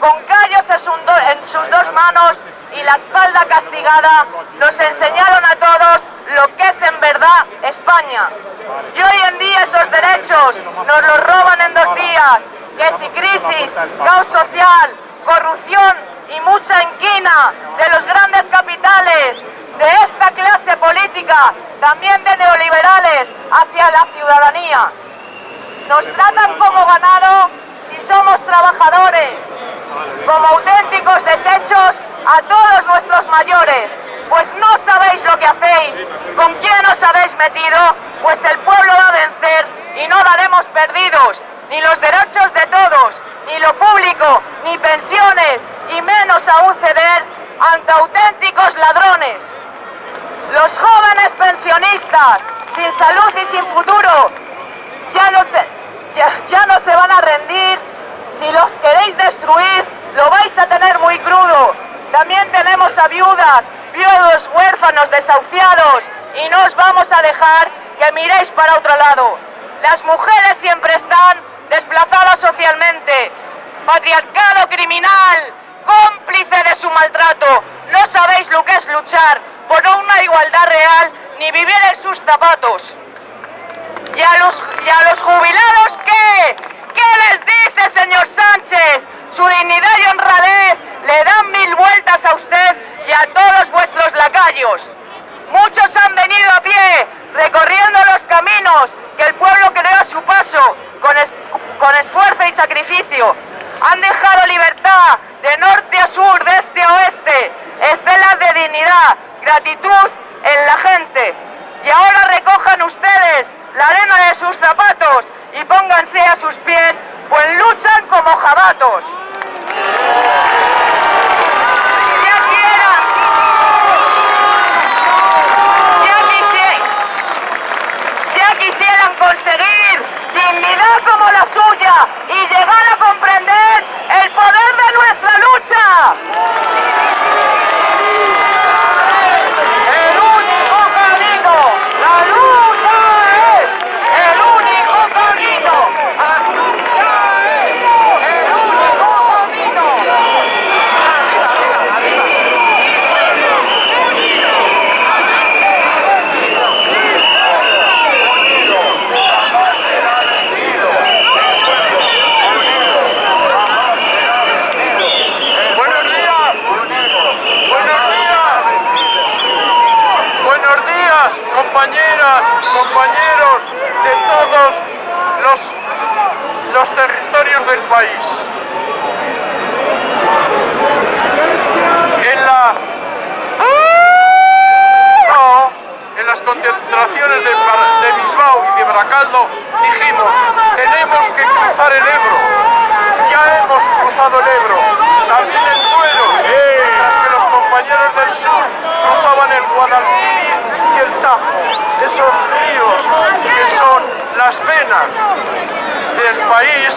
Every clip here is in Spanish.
Con callos en sus do- en sus dos manos y la espalda castigada, nos enseñaron a todos lo que es en verdad España. Y hoy en día esos derechos nos los roban en dos días, que si crisis, caos social, corrupción y mucha inquina de los grandes capitales, de esta clase política, también de neoliberales, hacia la ciudadanía. Nos tratan como ganado si somos trabajadores, como auténticos desechos a todos nuestros mayores. Pues no sabéis lo que hacéis, con quién os pues el pueblo va a vencer y no daremos perdidos, ni los derechos de todos, ni lo público, ni pensiones, y menos aún ceder ante auténticos ladrones. Los jóvenes pensionistas, sin salud y sin futuro, ya no se, ya, ya no se van a rendir. Si los queréis destruir, lo vais a tener muy crudo. También tenemos a viudas, viudos, huérfanos, desahuciados, y no os vamos a que miréis para otro lado. Las mujeres siempre están desplazadas socialmente. Patriarcado criminal, cómplice de su maltrato. No sabéis lo que es luchar por una igualdad real ni vivir en sus zapatos. ¿Y a los, y a los jubilados qué? ¿Qué les dice, señor Sánchez? Su dignidad y honradez le dan mil vueltas a usted y a todos vuestros lacayos. Muchos han venido a pie, recorriendo los caminos que el pueblo creó a su paso, con, con esfuerzo y sacrificio. Han dejado libertad de norte a sur, de este a oeste, estelas de dignidad, gratitud en la gente. Y ahora recojan ustedes la arena de sus zapatos y pónganse a sus pies, pues luchan como jabatos. Ya quieran, ya quisieran, ya quisieran conseguir dignidad como la suya y llegar a comprender el poder de nuestra lucha. El único camino, la lucha es el único camino. La lucha es el único camino. Buenos días. Buenos días. Buenos días, compañeras, compañeros de todos los, los del país. En la no, en las concentraciones de, de Bilbao y de Baracaldo dijimos, tenemos que cruzar el Ebro. Ya hemos cruzado el Ebro, también el Duero, que los compañeros del sur cruzaban el Guadalquivir y el Tajo, esos ríos que son las venas del país,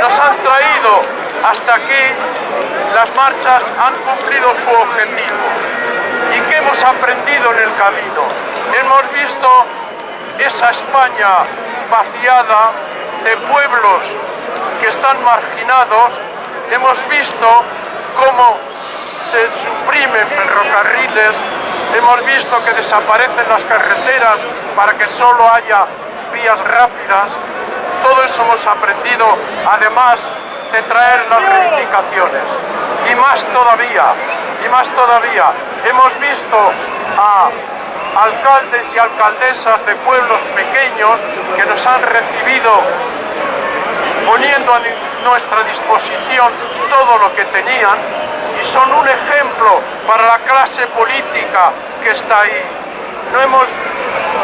nos han traído hasta aquí, las marchas han cumplido su objetivo. ¿Y qué hemos aprendido en el camino? Hemos visto esa España vaciada de pueblos que están marginados, hemos visto cómo se suprimen ferrocarriles, hemos visto que desaparecen las carreteras para que solo haya vías rápidas, todo eso hemos aprendido, además de traer las reivindicaciones. Y más todavía, y más todavía, hemos visto a alcaldes y alcaldesas de pueblos pequeños que nos han recibido poniendo a nuestra disposición todo lo que tenían y son un ejemplo para la clase política que está ahí. No hemos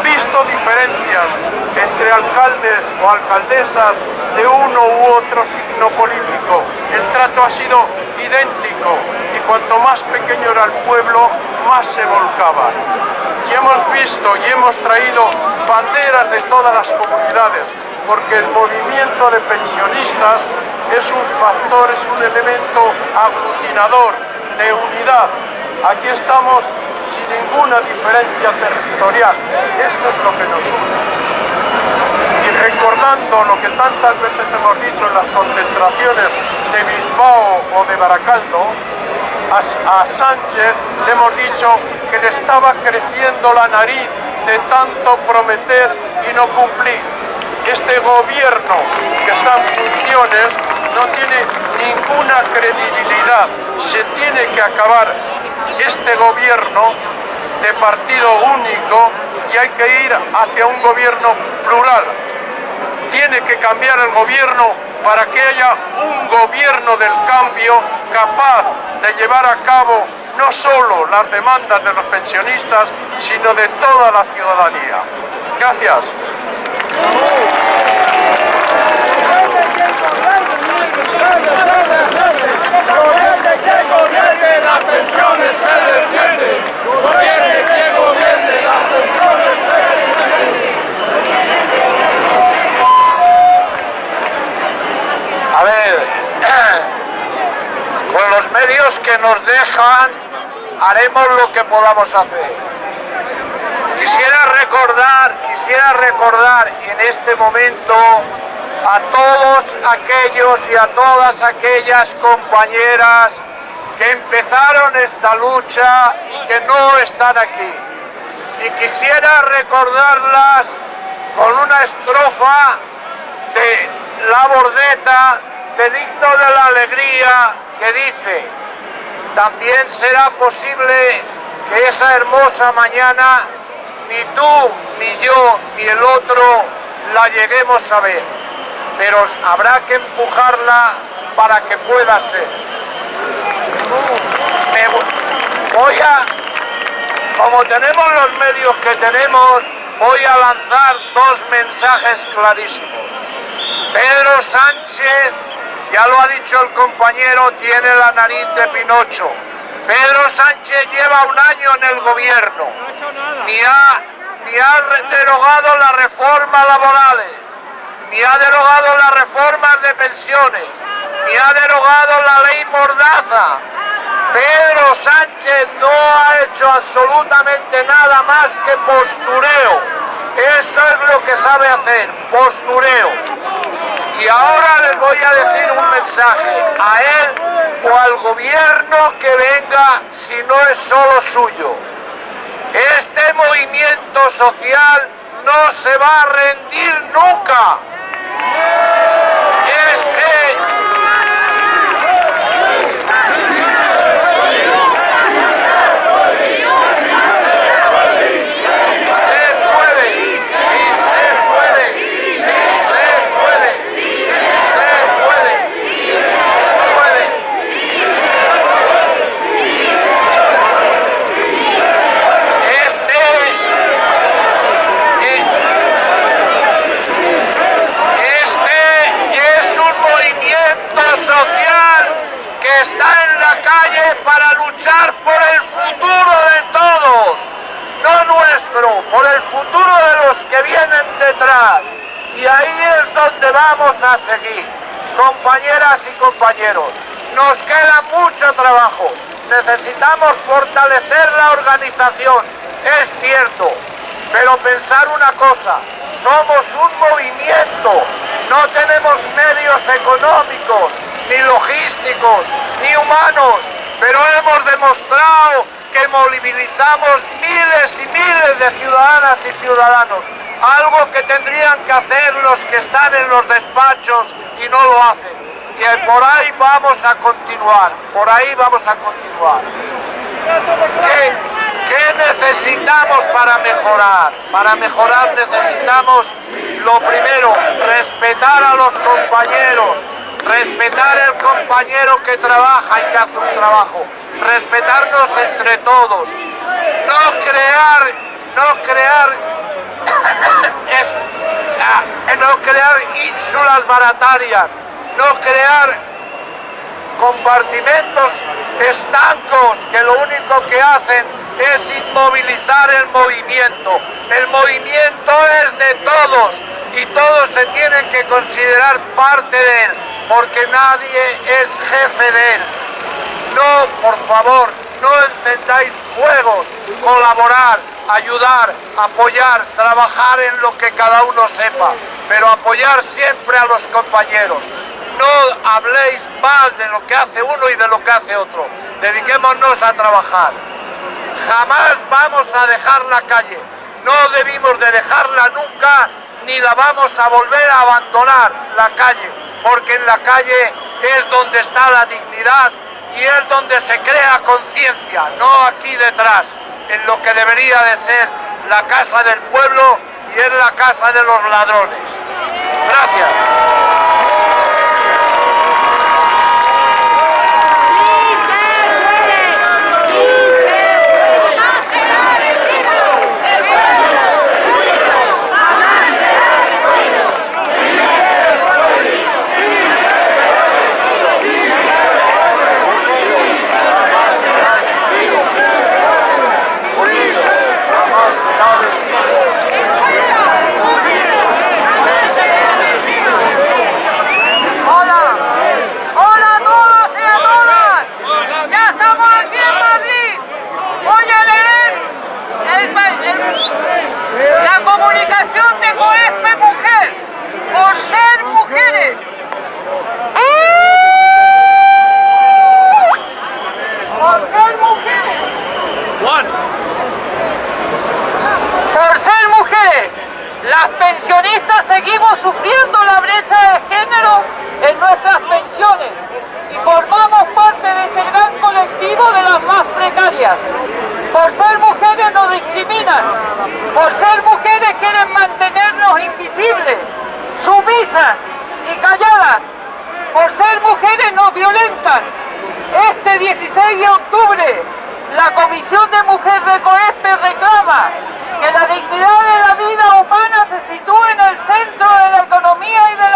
visto diferencias entre alcaldes o alcaldesas de uno u otro signo político. El trato ha sido idéntico y cuanto más pequeño era el pueblo, más se volcaba. Y hemos visto y hemos traído banderas de todas las comunidades, porque el movimiento de pensionistas es un factor, es un elemento aglutinador de unidad. Aquí estamos sin ninguna diferencia territorial. Esto es lo que nos une. Y recordando lo que tantas veces hemos dicho en las concentraciones de Bilbao o de Baracaldo, a, Sánchez le hemos dicho que le estaba creciendo la nariz de tanto prometer y no cumplir. Este gobierno que está en funciones no tiene ninguna credibilidad. Se tiene que acabar este gobierno de partido único y hay que ir hacia un gobierno plural. Tiene que cambiar el gobierno para que haya un gobierno del cambio capaz de llevar a cabo no solo las demandas de los pensionistas, sino de toda la ciudadanía. Gracias pensiones se defiende. Gobierne que gobierne, las pensiones se A ver, con los medios que nos dejan haremos lo que podamos hacer. Quisiera recordar, quisiera recordar en este momento a todos aquellos y a todas aquellas compañeras que empezaron esta lucha y que no están aquí. Y quisiera recordarlas con una estrofa de la bordeta de digno de la alegría que dice también será posible que esa hermosa mañana ni tú, ni yo, ni el otro la lleguemos a ver, pero habrá que empujarla para que pueda ser voy a, como tenemos los medios que tenemos, voy a lanzar dos mensajes clarísimos. Pedro Sánchez, ya lo ha dicho el compañero, tiene la nariz de Pinocho. Pedro Sánchez lleva un año en el gobierno, ni ha, ni ha derogado las reformas laborales, ni ha derogado las reformas de pensiones, ni ha derogado la ley Mordaza, Pedro Sánchez no ha hecho absolutamente nada más que postureo. Eso es lo que sabe hacer, postureo. Y ahora les voy a decir un mensaje a él o al gobierno que venga si no es solo suyo. Este movimiento social no se va a rendir nunca. para luchar por el futuro de todos, no nuestro, por el futuro de los que vienen detrás. Y ahí vamos a seguir, compañeras y compañeros. Nos queda mucho trabajo, necesitamos fortalecer la organización, es cierto, pero pensar una cosa, somos un movimiento, no tenemos medios económicos, ni logísticos, ni humanos, pero hemos demostrado que movilizamos miles y miles de ciudadanas y ciudadanos, algo que tendrían que hacer los que están en los despachos y no lo hacen. Y por ahí vamos a continuar, por ahí vamos a continuar. ¿Qué, necesitamos para mejorar? Para mejorar necesitamos, lo primero, respetar a los compañeros, respetar el compañero que trabaja y que hace un trabajo, respetarnos entre todos, no crear, no crear, ah, no crear ínsulas baratarias, no crear compartimentos estancos que lo único que hacen es inmovilizar el movimiento. El movimiento es de todos y todos se tienen que considerar parte de él, porque nadie es jefe de él. No, por favor, no encendáis fuegos, colaborar, ayudar, apoyar, trabajar en lo que cada uno sepa, pero apoyar siempre a los compañeros no habléis mal de lo que hace uno y de lo que hace otro. Dediquémonos a trabajar. Jamás vamos a dejar la calle. No debimos de dejarla nunca ni la vamos a volver a abandonar la calle, porque en la calle es donde está la dignidad y es donde se crea conciencia, no aquí detrás, en lo que debería de ser la casa del pueblo y es la casa de los ladrones. Gracias. Por ser mujeres nos discriminan. Por ser mujeres quieren mantenernos invisibles, sumisas y calladas. Por ser mujeres nos violentan. Este 16 de octubre, la Comisión de Mujer Recoeste reclama que la dignidad de la vida humana se sitúe en el centro de la economía y de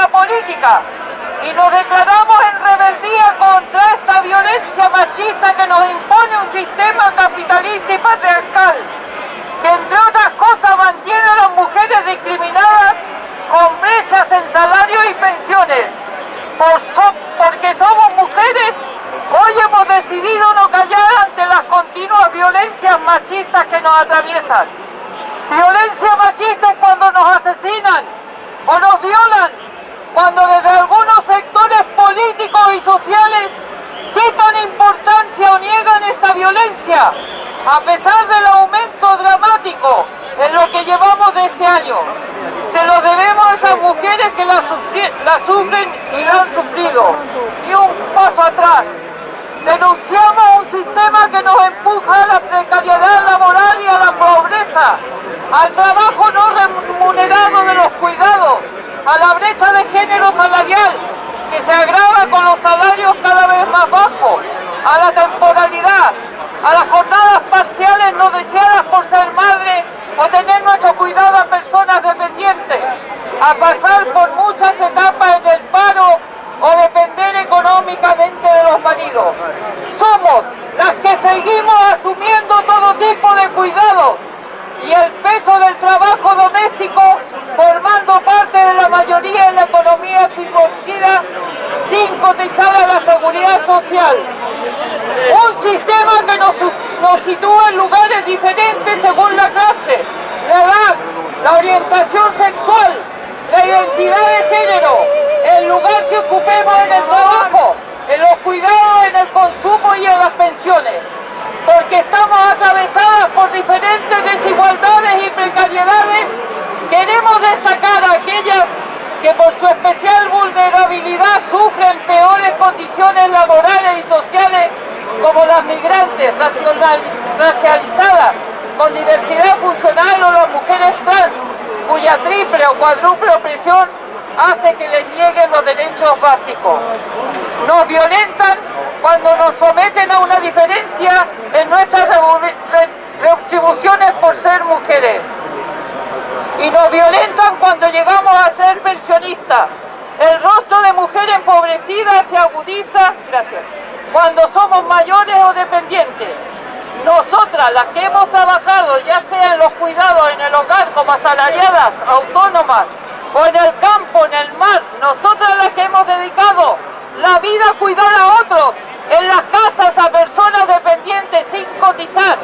y nos declaramos en rebeldía contra esta violencia machista que nos impone un sistema capitalista y patriarcal, que entre otras cosas mantiene a las mujeres discriminadas con brechas en salario y pensiones. porque somos mujeres, hoy hemos decidido no callar ante las continuas violencias machistas que nos atraviesan. Violencia machista es cuando nos asesinan o nos violan cuando desde algunos sectores políticos y sociales quitan importancia o niegan esta violencia, a pesar del aumento dramático en lo que llevamos de este año. Se lo debemos a esas mujeres que la, sufren y la han sufrido. Y un paso atrás. Denunciamos un sistema que nos empuja a la precariedad laboral y a la pobreza, al trabajo no remunerado de los cuidados, a la brecha de género salarial que se agrava con los salarios cada vez más bajos, a la temporalidad, a las jornadas parciales no deseadas por ser madre o tener nuestro cuidado a personas dependientes, a pasar por muchas etapas en el paro o depender económicamente de los maridos. Somos las que seguimos asumiendo todo tipo de cuidados y el peso del trabajo doméstico formando parte de la mayoría de la economía subvencionada sin cotizar a la seguridad social. Un sistema que nos sitúa en lugares diferentes según la clase, la edad, la orientación sexual, la identidad de género, el lugar que ocupemos en el trabajo, en los cuidados, en el consumo y en las pensiones. Porque estamos atravesadas por diferentes desigualdades y precariedades, queremos destacar a aquellas que por su especial vulnerabilidad sufren peores condiciones laborales y sociales como las migrantes racializadas con diversidad funcional o las mujeres trans, cuya triple o cuádruple opresión hace que les nieguen los derechos básicos. Nos violentan cuando nos someten a una diferencia en nuestras retribuciones por ser mujeres. Y nos violentan cuando llegamos a ser pensionistas. El rostro de mujer empobrecida se agudiza, gracias, cuando somos mayores o dependientes. Nosotras, las que hemos trabajado, ya sea en los cuidados en el hogar como asalariadas, autónomas, o en el campo, en el mar, nosotras las que hemos dedicado la vida a cuidar a otros, en las casas a personas dependientes sin cotizar,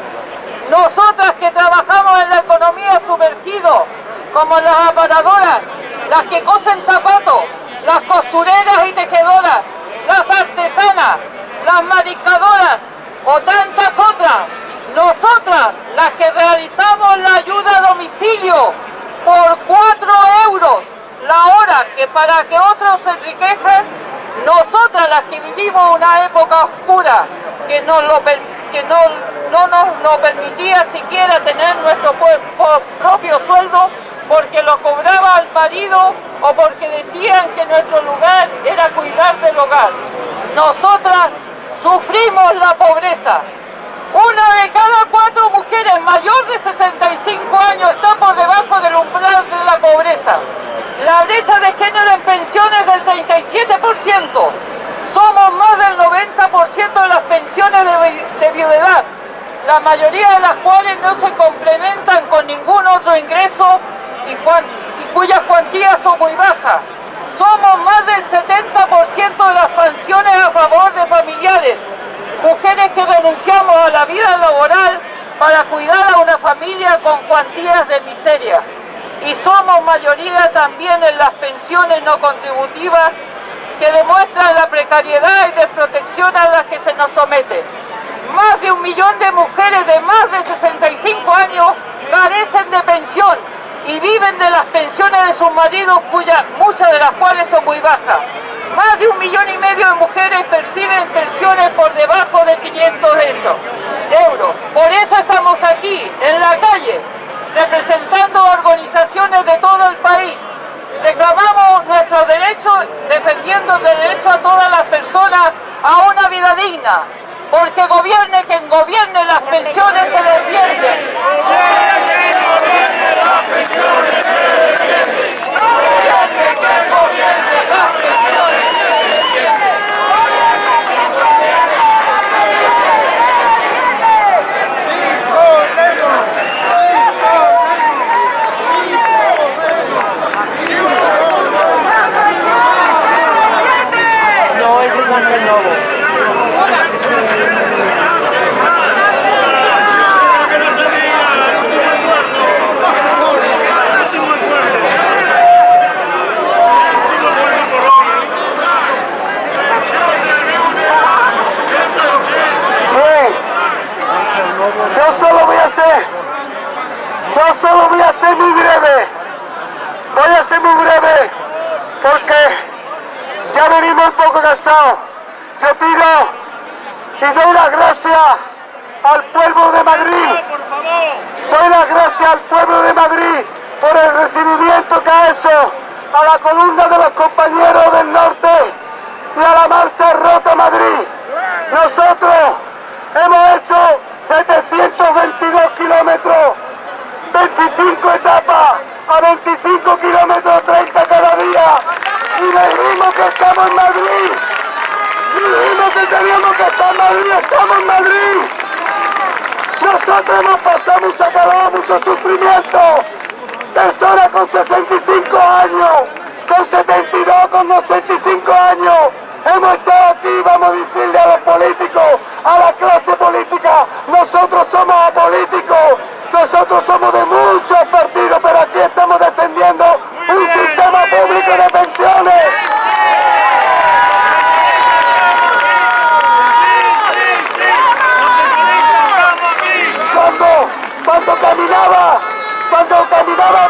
nosotras que trabajamos en la economía sumergido, como las aparadoras, las que cosen zapatos, las costureras y tejedoras, las artesanas, las mariscadoras o tantas otras, nosotras las que realizamos la ayuda a domicilio por 4 euros la hora que para que otros se enriquejan, nosotras las que vivimos una época oscura que, no, lo, que no, no nos lo permitía siquiera tener nuestro propio sueldo porque lo cobraba el marido o porque decían que nuestro lugar era cuidar del hogar. Nosotras sufrimos la pobreza. Una de cada cuatro mujeres mayor de 65 años está por debajo del umbral de la pobreza. La brecha de género en pensiones del 37%. Somos más del 90% de las pensiones de, de viudedad, la mayoría de las cuales no se complementan con ningún otro ingreso y, cuyas cuantías son muy bajas. Somos más del 70% de las pensiones a favor de familiares, mujeres que renunciamos a la vida laboral para cuidar a una familia con cuantías de miseria. Y somos mayoría también en las pensiones no contributivas que demuestran la precariedad y desprotección a la que se nos somete. Más de un millón de mujeres de más de 65 años carecen de pensión y viven de las pensiones de sus maridos, cuyas muchas de las cuales son muy bajas. Más de un millón y medio de mujeres perciben pensiones por debajo de 500 euros. Por eso estamos aquí, en la calle, representando organizaciones de todo el país. Reclamamos nuestros derechos, defendiendo el derecho a todas las personas a una vida digna, porque gobierne quien gobierne, las pensiones se. No, este es Ángel Novo. Yo solo voy a hacer, yo solo voy a ser muy breve, voy a ser muy breve, porque ya venimos un poco cansados. Yo pido y doy las gracias al pueblo de Madrid, doy las gracias al pueblo de Madrid por el recibimiento que ha hecho a la columna de los compañeros del norte y a la marcha rota Madrid. Nosotros hemos hecho 722 kilómetros, 25 etapas, a 25 kilómetros 30 cada día. Y dijimos que estamos en Madrid. Dijimos que teníamos que estar en Madrid, estamos en Madrid. Nosotros hemos pasado mucha calor, mucho sufrimiento. Personas con 65 años, con 72, con 65 años. Hemos estado aquí, vamos a decirle a los políticos, a la clase política, nosotros somos apolíticos, nosotros somos de muchos partidos, pero aquí estamos defendiendo un sistema público de pensiones. Cuando, cuando caminaba, cuando caminaba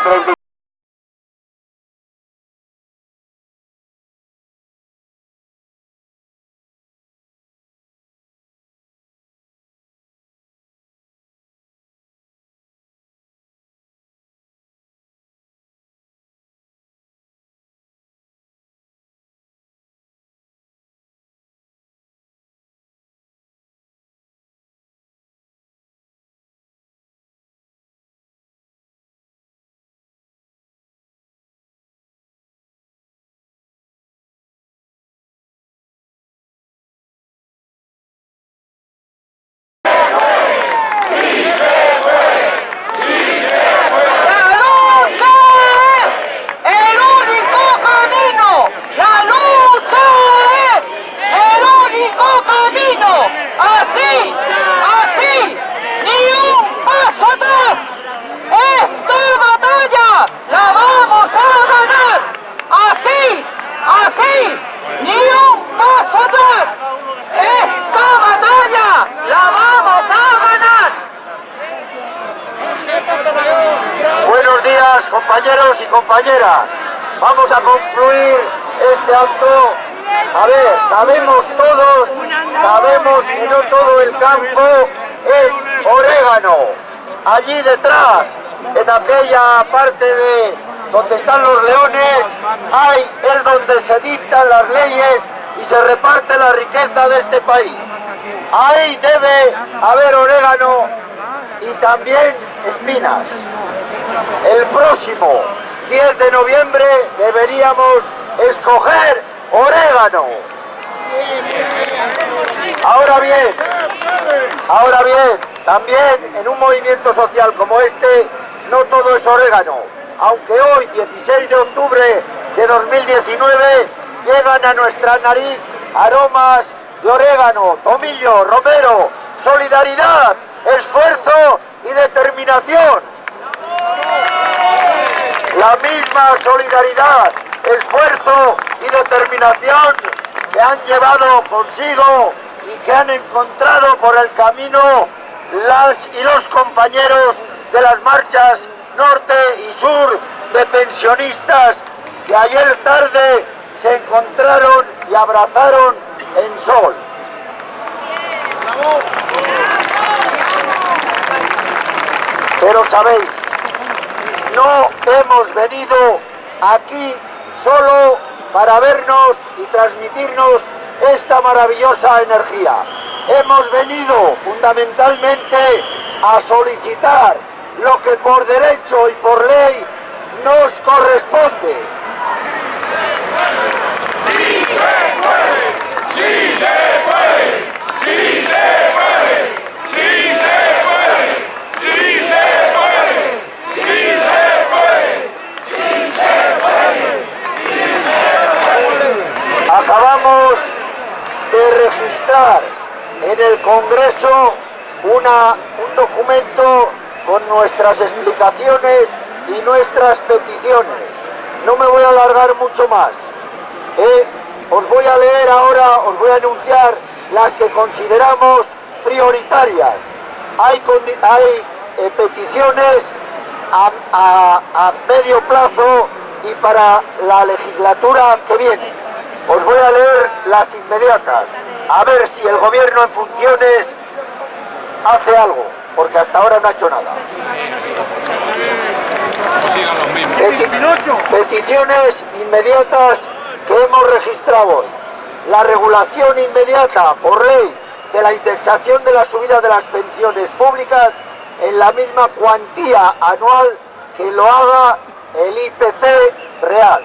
compañeras. Vamos a concluir este acto. A ver, sabemos todos, sabemos que no todo el campo es orégano. Allí detrás, en aquella parte de donde están los leones, hay es donde se dictan las leyes y se reparte la riqueza de este país. Ahí debe haber orégano y también espinas. El próximo 10 de noviembre deberíamos escoger orégano. Ahora bien, ahora bien, también en un movimiento social como este, no todo es orégano. Aunque hoy, 16 de octubre de 2019, llegan a nuestra nariz aromas de orégano, tomillo, romero, solidaridad, esfuerzo y determinación la misma solidaridad, esfuerzo y determinación que han llevado consigo y que han encontrado por el camino las y los compañeros de las marchas norte y sur de pensionistas que ayer tarde se encontraron y abrazaron en sol. Pero sabéis, no hemos venido aquí solo para vernos y transmitirnos esta maravillosa energía. Hemos venido fundamentalmente a solicitar lo que por derecho y por ley nos corresponde. ¡Sí se puede! ¡Sí se puede! ¡Sí se puede! ¡Sí se puede! ¡Sí se puede! De registrar en el Congreso una, un documento con nuestras explicaciones y nuestras peticiones. No me voy a alargar mucho más. Eh, os voy a leer ahora, os voy a anunciar las que consideramos prioritarias. Hay, hay eh, peticiones a- a medio plazo y para la legislatura que viene. Os voy a leer las inmediatas, a ver si el gobierno en funciones hace algo, porque hasta ahora no ha hecho nada. Peti- Peticiones inmediatas que hemos registrado hoy. La regulación inmediata por ley de la indexación de la subida de las pensiones públicas en la misma cuantía anual que lo haga el IPC real.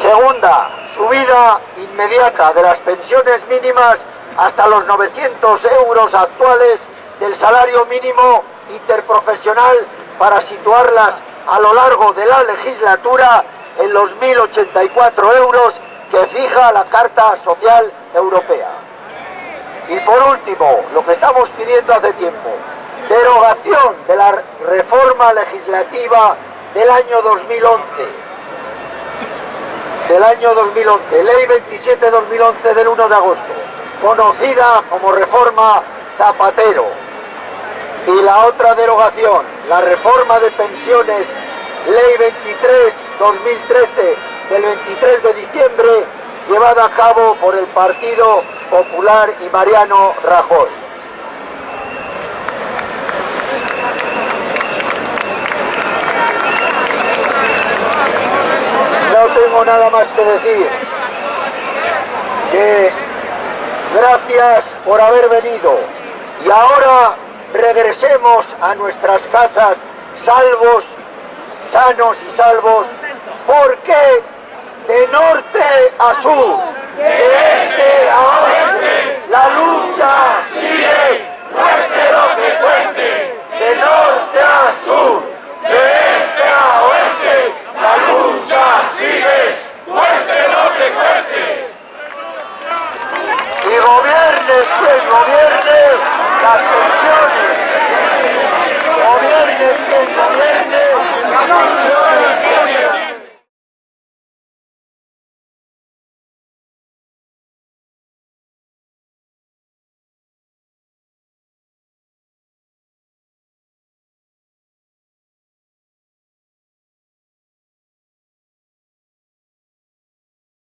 Segunda, subida inmediata de las pensiones mínimas hasta los 900 euros actuales del salario mínimo interprofesional para situarlas a lo largo de la legislatura en los 1.084 euros que fija la Carta Social Europea. Y por último, lo que estamos pidiendo hace tiempo, derogación de la reforma legislativa del año 2011 del año 2011, Ley 27-2011 del 1 de agosto, conocida como Reforma Zapatero. Y la otra derogación, la reforma de pensiones, ley 23-2013 del 23 de diciembre, llevada a cabo por el Partido Popular y Mariano Rajoy. No tengo nada más que decir. Que gracias por haber venido. Y ahora regresemos a nuestras casas salvos, sanos y salvos, porque de norte a sur, de este a oeste, la lucha sigue, cueste lo que cueste, de norte a sur, quien gobierne las pensiones. Gobierne quien gobierne las pensiones.